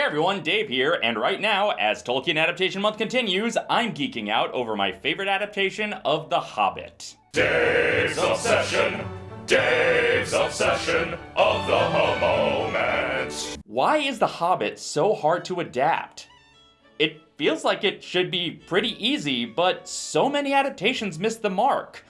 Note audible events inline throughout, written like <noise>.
Hey everyone, Dave here, and right now, as Tolkien Adaptation Month continues, I'm geeking out over my favorite adaptation of The Hobbit. Dave's Obsession, Dave's Obsession of the moment. Why is The Hobbit so hard to adapt? It feels like it should be pretty easy, but so many adaptations miss the mark.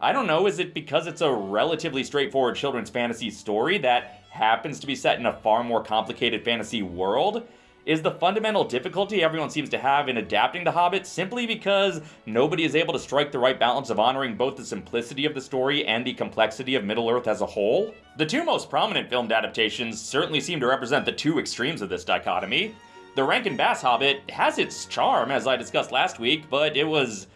I don't know, is it because it's a relatively straightforward children's fantasy story that happens to be set in a far more complicated fantasy world, is the fundamental difficulty everyone seems to have in adapting The Hobbit simply because nobody is able to strike the right balance of honoring both the simplicity of the story and the complexity of Middle-earth as a whole? The two most prominent filmed adaptations certainly seem to represent the two extremes of this dichotomy. The Rankin Bass Hobbit has its charm, as I discussed last week, but it was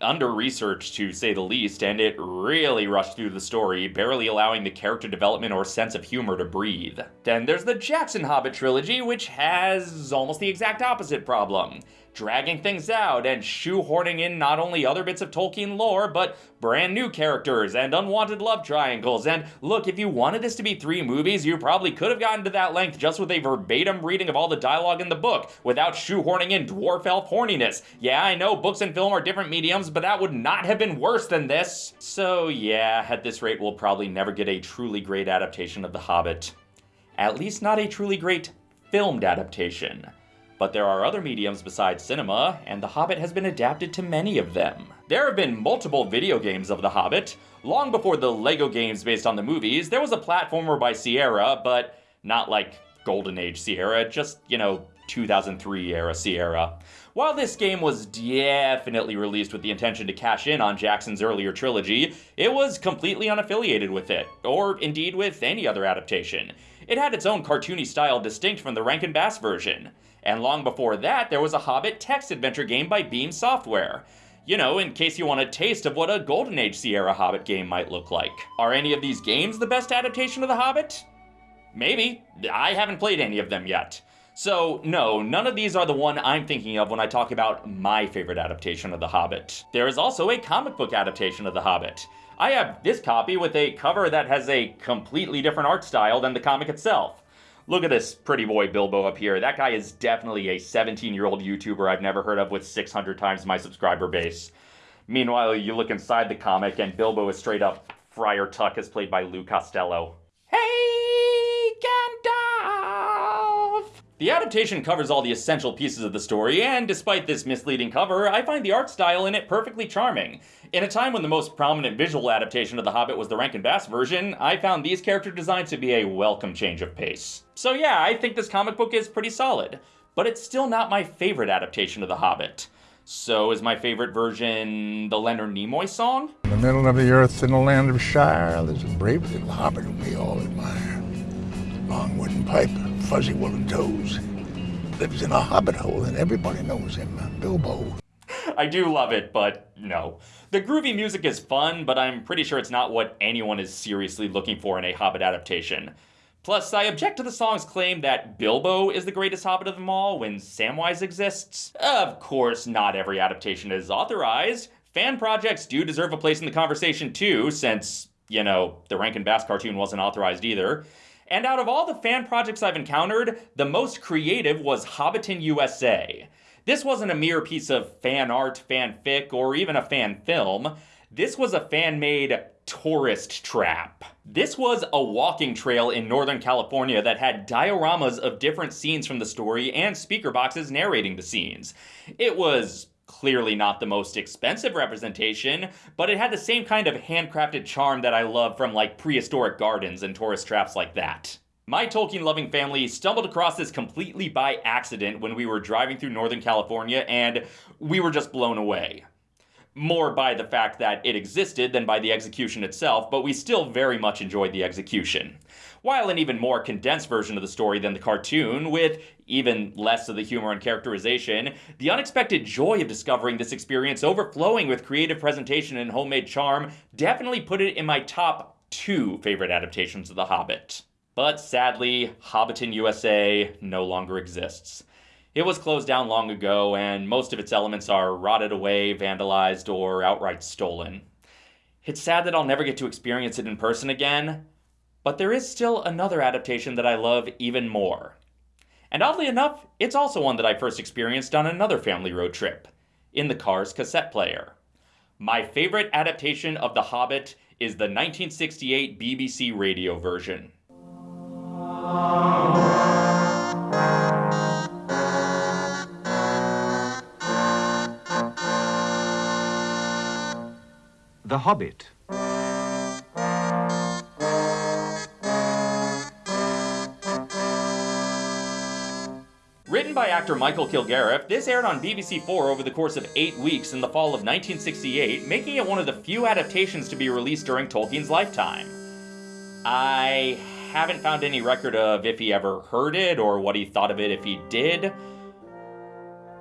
under researched to say the least, and it really rushed through the story, barely allowing the character development or sense of humor to breathe. Then there's the Jackson Hobbit trilogy, which has almost the exact opposite problem dragging things out and shoehorning in not only other bits of Tolkien lore, but brand new characters and unwanted love triangles. And look, if you wanted this to be three movies, you probably could have gotten to that length just with a verbatim reading of all the dialogue in the book without shoehorning in dwarf elf horniness. Yeah, I know books and film are different mediums, but that would not have been worse than this. So yeah, at this rate, we'll probably never get a truly great adaptation of The Hobbit. At least not a truly great filmed adaptation. But there are other mediums besides cinema, and The Hobbit has been adapted to many of them. There have been multiple video games of The Hobbit. Long before the LEGO games based on the movies, there was a platformer by Sierra, but not like Golden Age Sierra, just, you know, 2003 era Sierra. While this game was definitely released with the intention to cash in on Jackson's earlier trilogy, it was completely unaffiliated with it, or indeed with any other adaptation. It had its own cartoony style distinct from the Rankin Bass version. And long before that, there was a Hobbit text adventure game by Beam Software. You know, in case you want a taste of what a Golden Age Sierra Hobbit game might look like. Are any of these games the best adaptation of The Hobbit? Maybe. I haven't played any of them yet. So, no, none of these are the one I'm thinking of when I talk about my favorite adaptation of The Hobbit. There is also a comic book adaptation of The Hobbit. I have this copy with a cover that has a completely different art style than the comic itself. Look at this pretty boy Bilbo up here. That guy is definitely a 17-year-old YouTuber I've never heard of with 600 times my subscriber base. Meanwhile, you look inside the comic and Bilbo is straight up Friar Tuck as played by Lou Costello. Hey, Gandalf! The adaptation covers all the essential pieces of the story, and despite this misleading cover, I find the art style in it perfectly charming. In a time when the most prominent visual adaptation of The Hobbit was the Rankin Bass version, I found these character designs to be a welcome change of pace. So yeah, I think this comic book is pretty solid, but it's still not my favorite adaptation of The Hobbit. So is my favorite version the Leonard Nimoy song? In the middle of the earth in the land of Shire, there's a brave little hobbit we all admire. Long wooden pipe, fuzzy woolen toes. Lives in a hobbit hole and everybody knows him, uh, Bilbo. I do love it, but no. The groovy music is fun, but I'm pretty sure it's not what anyone is seriously looking for in a Hobbit adaptation. Plus, I object to the song's claim that Bilbo is the greatest Hobbit of them all when Samwise exists. Of course, not every adaptation is authorized. Fan projects do deserve a place in the conversation too, since, you know, the Rankin Bass cartoon wasn't authorized either. And out of all the fan projects I've encountered, the most creative was Hobbiton USA. This wasn't a mere piece of fan art, fanfic, or even a fan film. This was a fan-made tourist trap. This was a walking trail in Northern California that had dioramas of different scenes from the story and speaker boxes narrating the scenes. It was clearly not the most expensive representation, but it had the same kind of handcrafted charm that I love from like prehistoric gardens and tourist traps like that. My Tolkien loving family stumbled across this completely by accident when we were driving through Northern California and we were just blown away. More by the fact that it existed than by the execution itself, but we still very much enjoyed the execution while an even more condensed version of the story than the cartoon, with even less of the humor and characterization, the unexpected joy of discovering this experience overflowing with creative presentation and homemade charm definitely put it in my top two favorite adaptations of The Hobbit. But sadly, Hobbiton USA no longer exists. It was closed down long ago, and most of its elements are rotted away, vandalized, or outright stolen. It's sad that I'll never get to experience it in person again, but there is still another adaptation that I love even more. And oddly enough, it's also one that I first experienced on another family road trip in the car's cassette player. My favorite adaptation of The Hobbit is the 1968 BBC radio version. The Hobbit. Written by actor Michael Kilgarriff, this aired on BBC Four over the course of eight weeks in the fall of 1968, making it one of the few adaptations to be released during Tolkien's lifetime. I haven't found any record of if he ever heard it or what he thought of it if he did.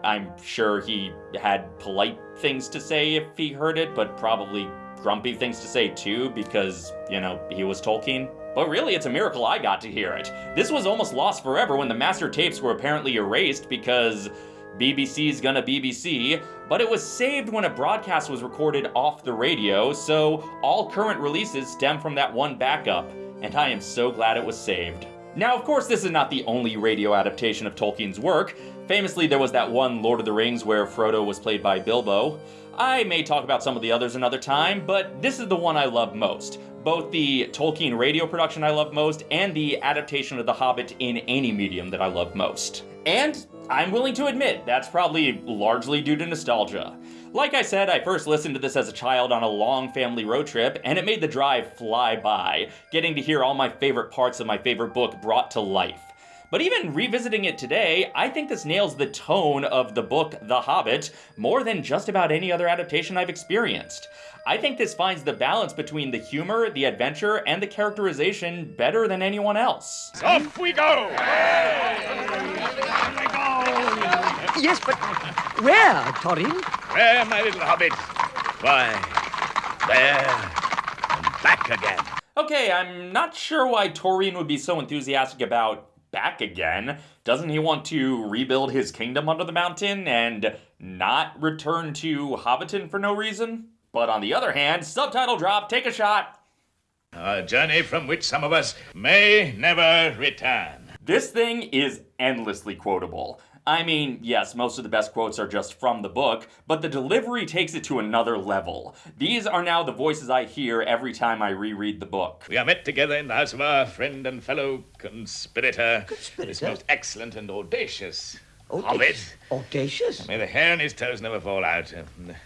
I'm sure he had polite things to say if he heard it, but probably grumpy things to say too, because, you know, he was Tolkien. But really, it's a miracle I got to hear it. This was almost lost forever when the master tapes were apparently erased because BBC's gonna BBC, but it was saved when a broadcast was recorded off the radio, so all current releases stem from that one backup, and I am so glad it was saved. Now, of course, this is not the only radio adaptation of Tolkien's work. Famously, there was that one Lord of the Rings where Frodo was played by Bilbo. I may talk about some of the others another time, but this is the one I love most. Both the Tolkien radio production I love most and the adaptation of The Hobbit in any medium that I love most. And I'm willing to admit that's probably largely due to nostalgia. Like I said, I first listened to this as a child on a long family road trip, and it made the drive fly by, getting to hear all my favorite parts of my favorite book brought to life. But even revisiting it today, I think this nails the tone of the book The Hobbit more than just about any other adaptation I've experienced. I think this finds the balance between the humor, the adventure, and the characterization better than anyone else. Off we go! Yes, but where, Thorin? Where, my little hobbit? Why, there and back again. Okay, I'm not sure why Toreen would be so enthusiastic about back again. Doesn't he want to rebuild his kingdom under the mountain and not return to Hobbiton for no reason? But on the other hand, subtitle drop, take a shot. A journey from which some of us may never return. This thing is endlessly quotable. I mean, yes, most of the best quotes are just from the book, but the delivery takes it to another level. These are now the voices I hear every time I reread the book. We are met together in the house of our friend and fellow conspirator, this most excellent and audacious Audacious. hobbit. Audacious? May the hair on his toes never fall out.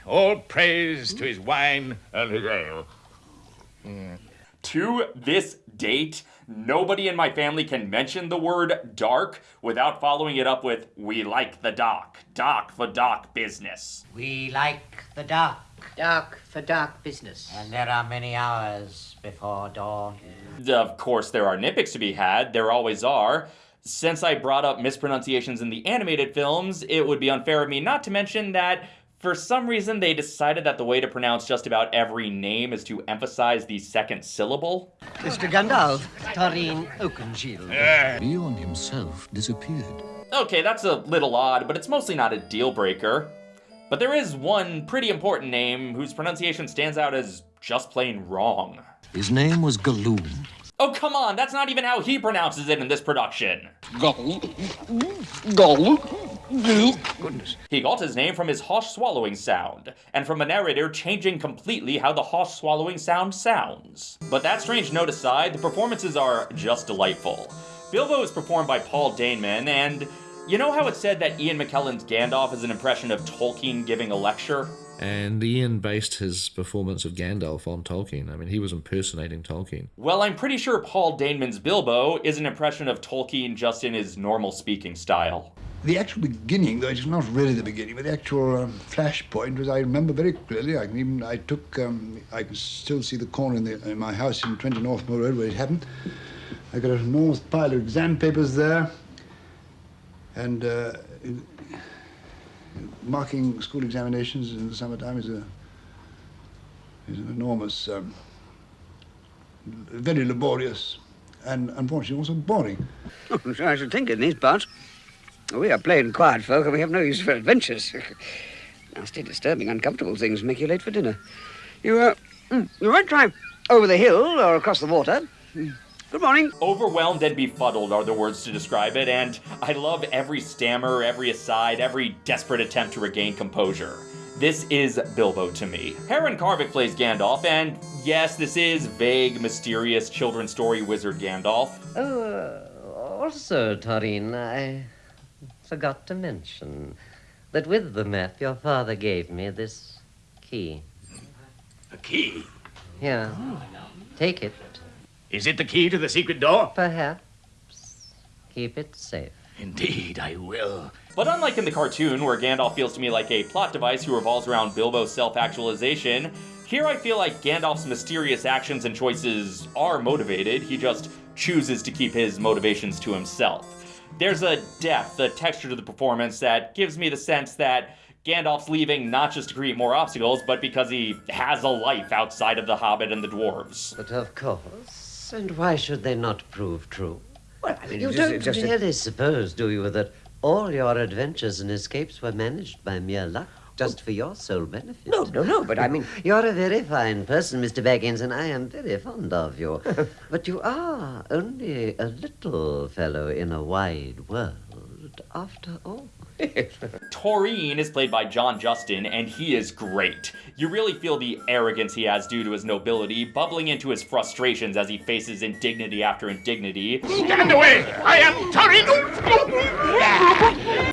All praise to his wine and his ale. To this date, nobody in my family can mention the word dark without following it up with, we like the dark. Dark for dark business. We like the dark, Dark for dark business. and there are many hours before dawn. Of course, there are nitpicks to be had, there always are. Since I brought up mispronunciations in the animated films, it would be unfair of me not to mention that for some reason they decided that the way to pronounce just about every name is to emphasize the second syllable. Mr. Gandalf, Thorin Oakenshield. Beorn himself disappeared. Okay, that's a little odd, but it's mostly not a deal breaker. But there is one pretty important name whose pronunciation stands out as just plain wrong. His name was Galoom. Oh, come on, that's not even how he pronounces it in this production. He got his name from his harsh swallowing sound, and from a narrator changing completely how the harsh swallowing sound sounds. But that strange note aside, the performances are just delightful. Bilbo is performed by Paul Daneman, and you know how it's said that Ian McKellen's Gandalf is an impression of Tolkien giving a lecture? And Ian based his performance of Gandalf on Tolkien. I mean, he was impersonating Tolkien. Well, I'm pretty sure Paul Daneman's Bilbo is an impression of Tolkien just in his normal speaking style. The actual beginning, though it's not really the beginning, but the actual um, flashpoint was I remember very clearly. I can even I took um, I can still see the corner in, the, in my house in 20 Northmoor Road where it happened. I got an enormous pile of exam papers there, and uh, marking school examinations in the summertime is a is an enormous, um, very laborious, and unfortunately also boring. <laughs> I should think in these parts. We are plain quiet folk and we have no use for adventures. <laughs> Nasty, disturbing, uncomfortable things make you late for dinner. You, uh, mm, you might try over the hill or across the water. Mm. Good morning. Overwhelmed and befuddled are the words to describe it, and I love every stammer, every aside, every desperate attempt to regain composure. This is Bilbo to me. Heron Carvic plays Gandalf, and yes, this is vague, mysterious children's story wizard Gandalf. Oh, uh, also, Taurine, I forgot to mention that with the map your father gave me this key. A key? Here, take it. Is it the key to the secret door? Perhaps keep it safe. Indeed, I will. But unlike in the cartoon, where Gandalf feels to me like a plot device who revolves around Bilbo's self actualization, here I feel like Gandalf's mysterious actions and choices are motivated, he just chooses to keep his motivations to himself. There's a depth, a texture to the performance that gives me the sense that Gandalf's leaving not just to create more obstacles, but because he has a life outside of the Hobbit and the dwarves. But of course. And why should they not prove true? Well, I mean, You it's don't just, just a- really suppose, do you, that all your adventures and escapes were managed by mere luck, just for your sole benefit? No, no, no, but I mean. <laughs> You're a very fine person, Mr. Baggins, and I am very fond of you. <laughs> but you are only a little fellow in a wide world, after all. <laughs> Taurine is played by John Justin, and he is great. You really feel the arrogance he has due to his nobility, bubbling into his frustrations as he faces indignity after indignity. Stand away! I am Taurine!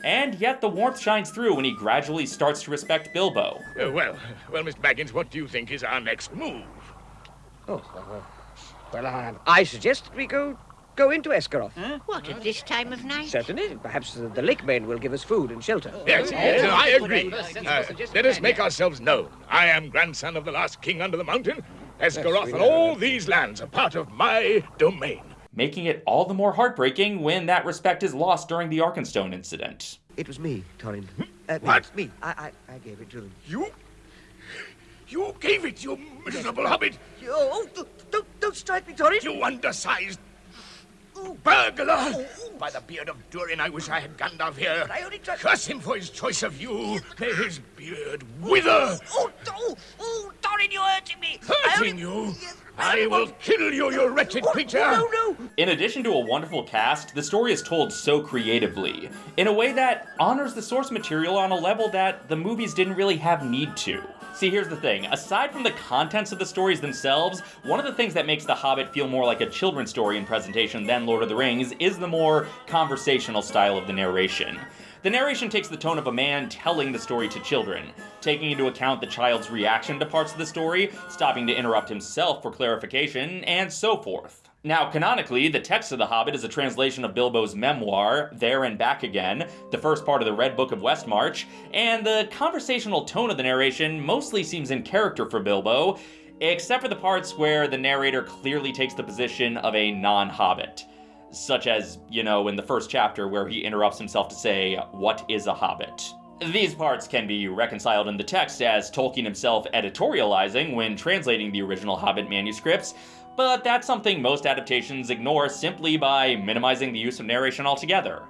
And yet the warmth shines through when he gradually starts to respect Bilbo. Uh, well, well, Mr. Baggins, what do you think is our next move? Oh, well, well I, I suggest that we go go into Esgaroth. What, at this time of night? Certainly. Perhaps the, the lake men will give us food and shelter. Yes, yes, I agree. Uh, let us make ourselves known. I am grandson of the last king under the mountain. Esgaroth we and all these lands are part of my domain. Making it all the more heartbreaking when that respect is lost during the Arkenstone incident. It was me, Thorin. Uh, me, What? Me. I, I, I gave it to them. You? You gave it, you miserable hobbit! Oh, don't, don't, don't strike me, Thorin. You undersized burglar! By the beard of Durin, I wish I had Gandalf here. I only tried- Curse him for his choice of you. May his beard wither. Oh, oh, oh, Thorin, you're hurting me. I Hurting only- you? Yes, I will kill you, you oh, wretched Oh, creature! No, no. In addition to a wonderful cast, the story is told so creatively, in a way that honors the source material on a level that the movies didn't really have need to. See, here's the thing. Aside from the contents of the stories themselves, one of the things that makes The Hobbit feel more like a children's story in presentation than Lord of the Rings is the more conversational style of the narration. The narration takes the tone of a man telling the story to children, taking into account the child's reaction to parts of the story, stopping to interrupt himself for clarification, and so forth. Now, canonically, the text of The Hobbit is a translation of Bilbo's memoir, There and Back Again, the first part of the Red Book of Westmarch, and the conversational tone of the narration mostly seems in character for Bilbo, except for the parts where the narrator clearly takes the position of a non Hobbit. Such as, you know, in the first chapter where he interrupts himself to say, What is a Hobbit? These parts can be reconciled in the text as Tolkien himself editorializing when translating the original Hobbit manuscripts, but that's something most adaptations ignore simply by minimizing the use of narration altogether.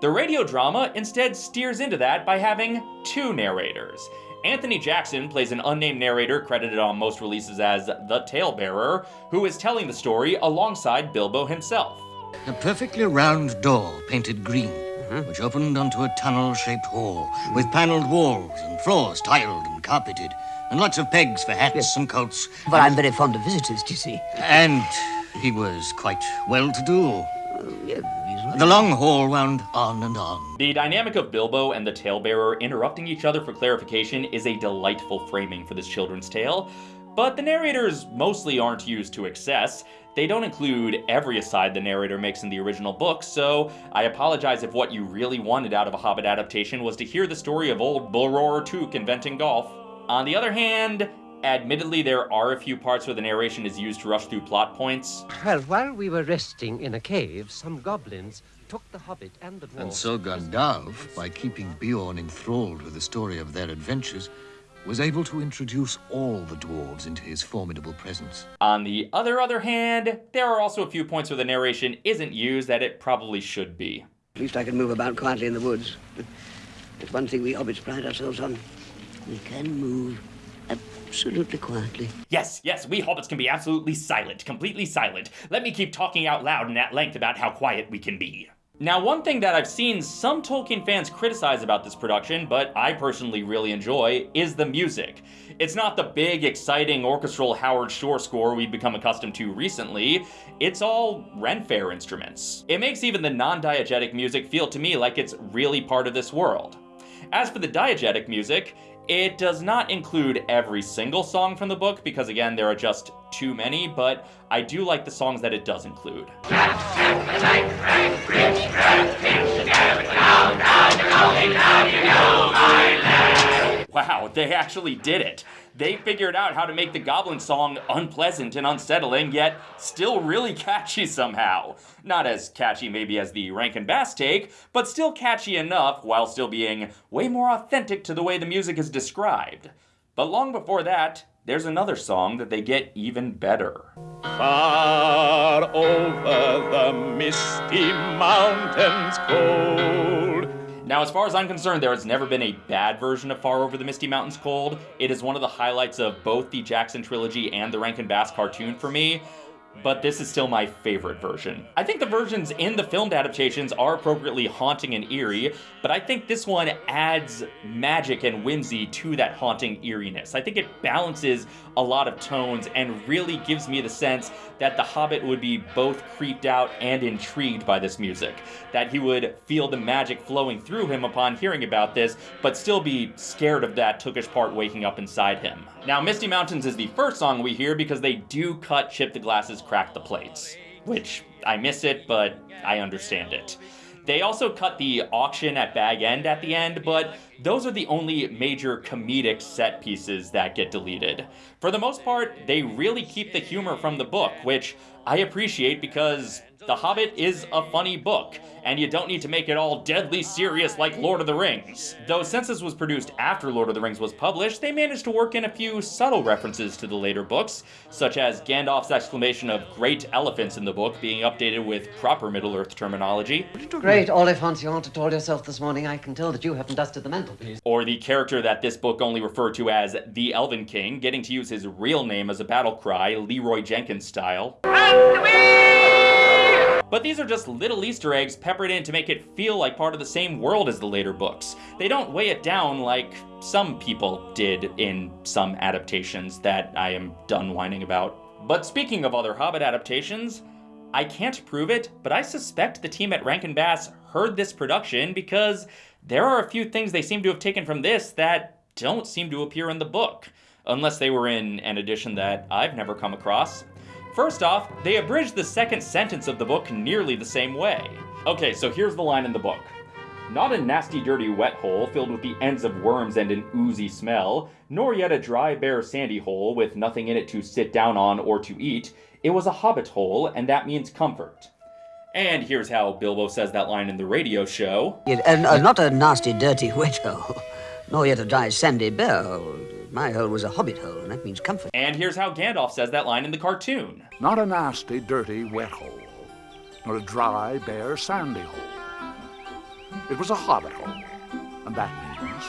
The radio drama instead steers into that by having two narrators. Anthony Jackson plays an unnamed narrator credited on most releases as the Talebearer, who is telling the story alongside Bilbo himself. A perfectly round door painted green, mm-hmm. which opened onto a tunnel shaped hall with paneled walls and floors tiled and carpeted, and lots of pegs for hats and coats. But I'm very fond of visitors, do you see? And he was quite well to do. Oh, the long hall wound on and on. The dynamic of Bilbo and the Talebearer interrupting each other for clarification is a delightful framing for this children's tale, but the narrators mostly aren't used to excess. They don't include every aside the narrator makes in the original book, so I apologize if what you really wanted out of a Hobbit adaptation was to hear the story of old Bullroarer Took inventing golf. On the other hand, admittedly there are a few parts where the narration is used to rush through plot points, Well, while we were resting in a cave, some goblins took the hobbit and the dwarf. And so Gandalf, by keeping Beorn enthralled with the story of their adventures, was able to introduce all the dwarves into his formidable presence. On the other other hand, there are also a few points where the narration isn't used that it probably should be. At least I can move about quietly in the woods. It's one thing we hobbits pride ourselves on. We can move absolutely quietly. Yes, yes, we hobbits can be absolutely silent, completely silent. Let me keep talking out loud and at length about how quiet we can be. Now, one thing that I've seen some Tolkien fans criticize about this production, but I personally really enjoy, is the music. It's not the big, exciting orchestral Howard Shore score we've become accustomed to recently, it's all Ren Fair instruments. It makes even the non-diegetic music feel to me like it's really part of this world. As for the diegetic music, it does not include every single song from the book because again, there are just too many, but I do like the songs that it does include. <laughs> Wow, they actually did it. They figured out how to make the Goblin song unpleasant and unsettling, yet still really <laughs> catchy somehow. Not as catchy maybe as the Rankin Bass take, but still catchy enough while still being way more authentic to the way the music is described. But long before that, there's another song that they get even better. Far over the misty mountains cold. Now, as far as I'm concerned, there has never been a bad version of Far Over the Misty Mountains Cold. It is one of the highlights of both the Jackson trilogy and the Rankin Bass cartoon for me but this is still my favorite version. I think the versions in the filmed adaptations are appropriately haunting and eerie, but I think this one adds magic and whimsy to that haunting eeriness. I think it balances a lot of tones and really gives me the sense that the Hobbit would be both creeped out and intrigued by this music. That he would feel the magic flowing through him upon hearing about this, but still be scared of that Tookish part waking up inside him. Now, Misty Mountains is the first song we hear because they do cut Chip the Glasses Crack the Plates, which I miss it, but I understand it. They also cut the auction at Bag End at the end, but those are the only major comedic set pieces that get deleted. For the most part, they really keep the humor from the book, which I appreciate because the Hobbit is a funny book, and you don't need to make it all deadly serious like Lord of the Rings. Though since this was produced after Lord of the Rings was published, they managed to work in a few subtle references to the later books, such as Gandalf's exclamation of great elephants in the book being updated with proper Middle-earth terminology. Great Oliphant you haunted told yourself this morning. I can tell that you haven't dusted the mantelpiece. Or the character that this book only referred to as the Elven King, getting to use his real name as a battle cry, Leroy Jenkins style. But these are just little Easter eggs peppered in to make it feel like part of the same world as the later books. They don't weigh it down like some people did in some adaptations that I am done whining about. But speaking of other Hobbit adaptations, I can't prove it, but I suspect the team at Rankin Bass heard this production because there are a few things they seem to have taken from this that don't seem to appear in the book, unless they were in an edition that I've never come across. First off, they abridged the second sentence of the book nearly the same way. Okay, so here's the line in the book. Not a nasty, dirty, wet hole filled with the ends of worms and an oozy smell, nor yet a dry, bare, sandy hole with nothing in it to sit down on or to eat. It was a hobbit hole, and that means comfort. And here's how Bilbo says that line in the radio show. And uh, not a nasty, dirty, <laughs> wet hole, nor yet a dry, sandy, bare hole. My hole was a hobbit hole, and that means comfort. And here's how Gandalf says that line in the cartoon. Not a nasty, dirty, wet hole, nor a dry, bare, sandy hole. It was a hobbit hole, and that means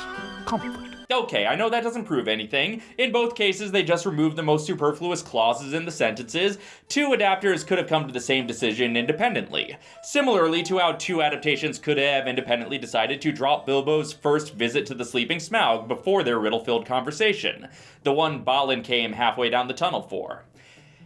comfort. Okay, I know that doesn't prove anything. In both cases, they just removed the most superfluous clauses in the sentences. Two adapters could have come to the same decision independently. Similarly to how two adaptations could have independently decided to drop Bilbo's first visit to the Sleeping Smaug before their riddle-filled conversation, the one Balin came halfway down the tunnel for.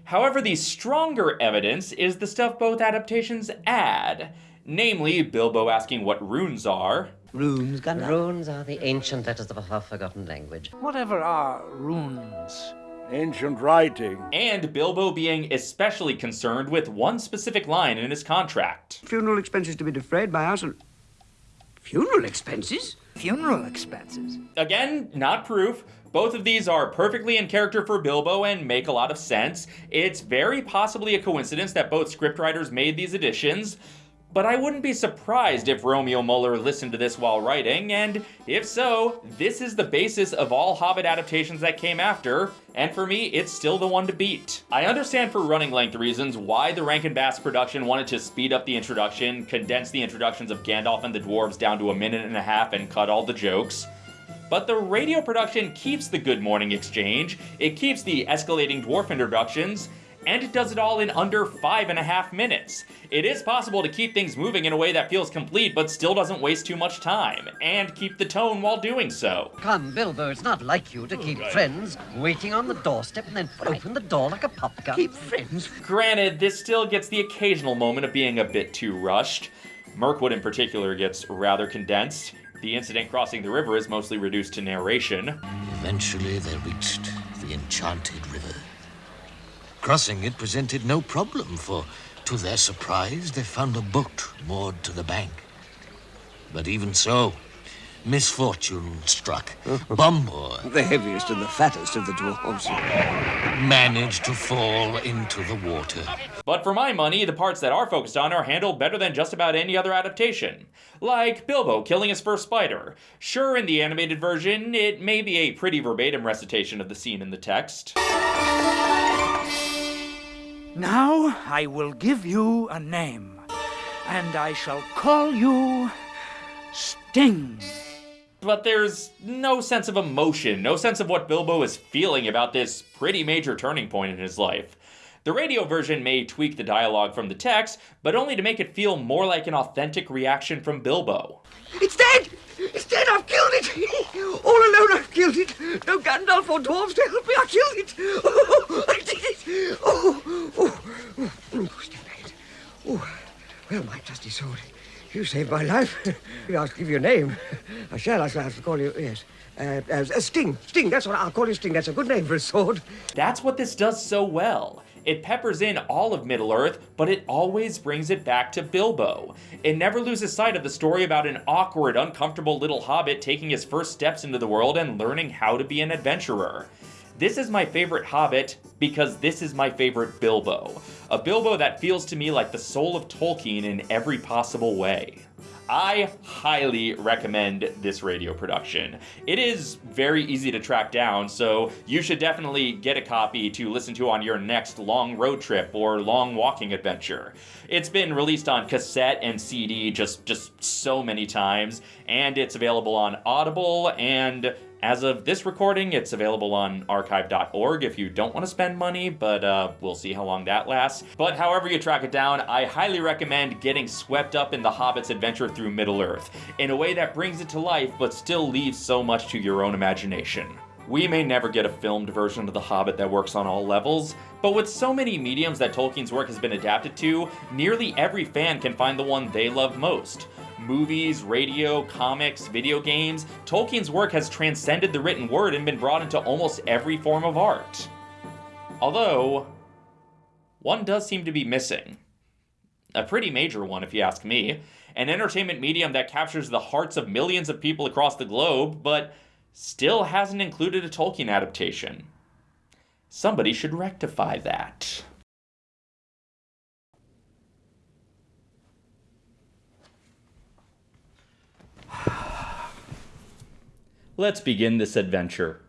However, the stronger evidence is the stuff both adaptations add, namely Bilbo asking what runes are, Runes, Gandalf? Runes are the ancient letters of a half-forgotten language. Whatever are runes? Ancient writing. and Bilbo being especially concerned with one specific line in his contract. Funeral expenses to be defrayed by us and... Funeral expenses? Funeral expenses. Again, not proof. Both of these are perfectly in character for Bilbo and make a lot of sense. It's very possibly a coincidence that both scriptwriters made these additions, but I wouldn't be surprised if Romeo Muller listened to this while writing, and if so, this is the basis of all Hobbit adaptations that came after, and for me, it's still the one to beat. I understand for running length reasons why the Rankin Bass production wanted to speed up the introduction, condense the introductions of Gandalf and the dwarves down to a minute and a half, and cut all the jokes. but the radio production keeps the good morning exchange, it keeps the escalating dwarf introductions, and it does it all in under five and a half minutes. It is possible to keep things moving in a way that feels complete but still doesn't waste too much time, and keep the tone while doing so. Come, Bilbo, it's not like you to keep friends waiting on the doorstep and then open the door like a pop gun. Keep friends. Granted, this still gets the occasional moment of being a bit too rushed. Mirkwood in particular gets rather condensed. The incident crossing the river is mostly reduced to narration. Eventually, they reached the enchanted river. Crossing it presented no problem, for to their surprise, they found a boat moored to the bank. But even so, misfortune struck. <laughs> Bombur The heaviest and the fattest of the dwarves. managed to fall into the water. But for my money, the parts that are focused on are handled better than just about any other adaptation. Like Bilbo killing his first spider. Sure, in the animated version, it may be a pretty verbatim recitation of the scene in the text. Now I will give you a name, and I shall call you Sting. But there's no sense of emotion, no sense of what Bilbo is feeling about this pretty major turning point in his life. The radio version may tweak the dialogue from the text, but only to make it feel more like an authentic reaction from Bilbo. It's dead! It's dead! I've killed it! All alone I've killed it! No Gandalf or dwarves to help me! I killed it! Oh, I did it! Oh, oh, oh, oh, oh step back. Oh, well, my trusty sword, you saved my life. I'll <laughs> give you a name. I shall. I shall have to call you, yes. Uh, uh, Sting. Sting, that's what I'll call you Sting. That's a good name for a sword. That's what this does so well. It peppers in all of Middle Earth, but it always brings it back to Bilbo. It never loses sight of the story about an awkward, uncomfortable little hobbit taking his first steps into the world and learning how to be an adventurer. This is my favorite Hobbit because this is my favorite Bilbo. A Bilbo that feels to me like the soul of Tolkien in every possible way. I highly recommend this radio production. It is very easy to track down, so you should definitely get a copy to listen to on your next long road trip or long walking adventure. It's been released on cassette and CD just just so many times, and it's available on Audible and as of this recording, it's available on archive.org if you don't want to spend money, but uh, we'll see how long that lasts. But however you track it down, I highly recommend getting swept up in the Hobbit's adventure through Middle Earth in a way that brings it to life but still leaves so much to your own imagination. We may never get a filmed version of The Hobbit that works on all levels, but with so many mediums that Tolkien's work has been adapted to, nearly every fan can find the one they love most movies, radio, comics, video games, Tolkien's work has transcended the written word and been brought into almost every form of art. Although, one does seem to be missing. A pretty major one, if you ask me. An entertainment medium that captures the hearts of millions of people across the globe, but still hasn't included a Tolkien adaptation. Somebody should rectify that. Let's begin this adventure.